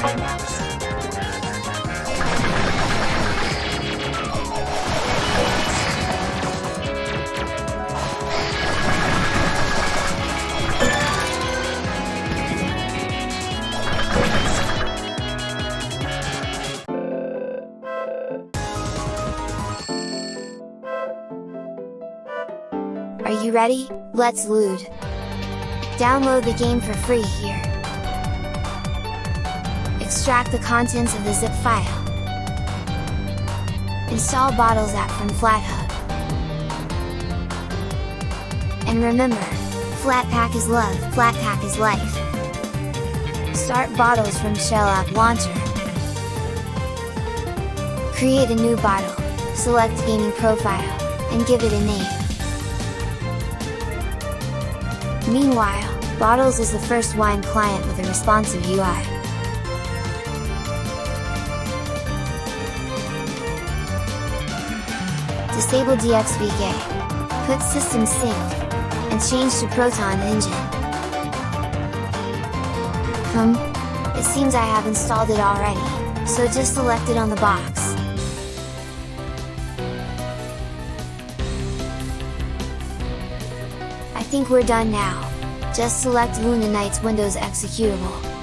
Are you ready? Let's loot! Download the game for free here. Extract the contents of the zip file. Install Bottles app from FlatHub. And remember, Flatpak is love, Flatpak is life! Start Bottles from Shell App Launcher. Create a new bottle, select Gaming Profile, and give it a name. Meanwhile, Bottles is the first wine client with a responsive UI. Disable DXVK, put System Sync, and change to Proton Engine. Hmm, it seems I have installed it already, so just select it on the box. I think we're done now, just select Luna Knight's Windows executable.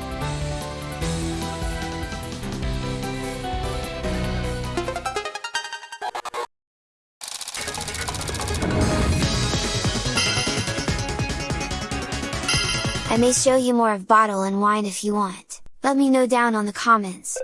I may show you more of bottle and wine if you want, let me know down on the comments.